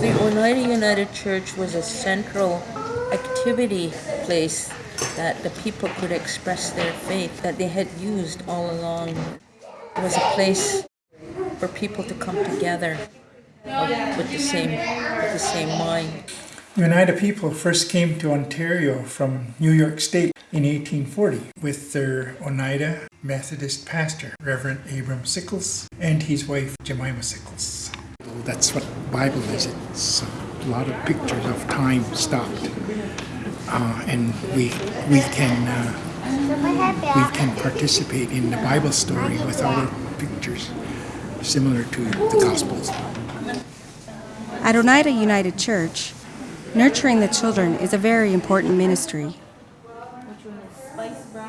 The Oneida United Church was a central activity place that the people could express their faith that they had used all along. It was a place for people to come together with the same with the same mind. Oneida people first came to Ontario from New York State in 1840 with their Oneida Methodist pastor, Reverend Abram Sickles, and his wife, Jemima Sickles. That's what Bible is. It's a lot of pictures of time stopped. Uh, and we, we can uh, we can participate in the Bible story with our pictures, similar to the Gospels. At Oneida United Church, nurturing the children is a very important ministry.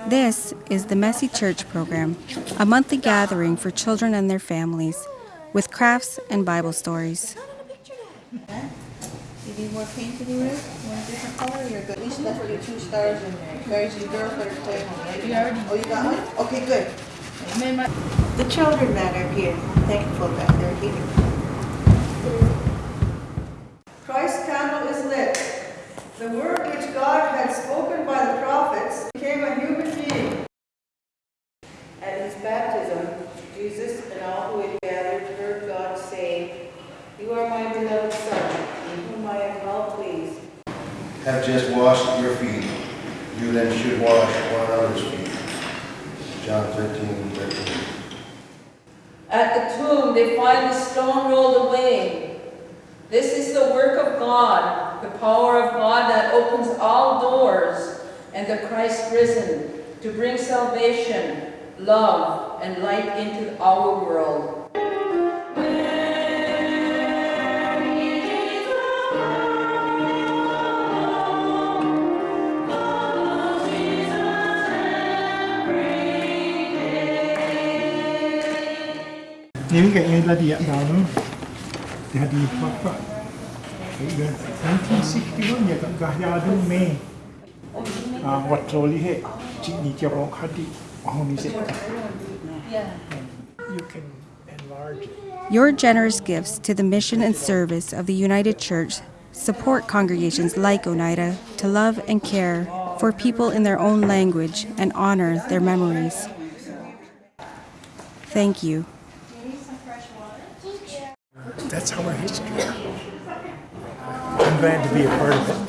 This is the Messy Church program, a monthly gathering for children and their families with crafts and Bible stories. You need more paint anywhere? Want different color? You're good. At least that's what your two stars in there. There's your girls that are playing on. You already. Oh, you got one? Okay, good. The children that are here, thankful that they're here. Christ's candle is lit. The word which God had spoken by the prophets became a human being. At his baptism, Jesus and all who had gathered heard God say, You are my beloved Son, in whom I am well pleased. have just washed your feet, you then should wash one another's feet. John 13, 13. At the tomb, they find the stone rolled away. This is the work of God, the power of God that opens all doors, and the Christ risen to bring salvation, love, and light into our world. Ini kayaknya tadi ya tahun Dia ada apa? 1961 ya kat Gahyadu Mei. Ah, hadi. Oh ni se. You can enlarge it. Your generous gifts to the mission and service of the United Church support congregations like Oneida to love and care for people in their own language and honor their memories. Thank you. That's our history. I'm glad to be a part of it.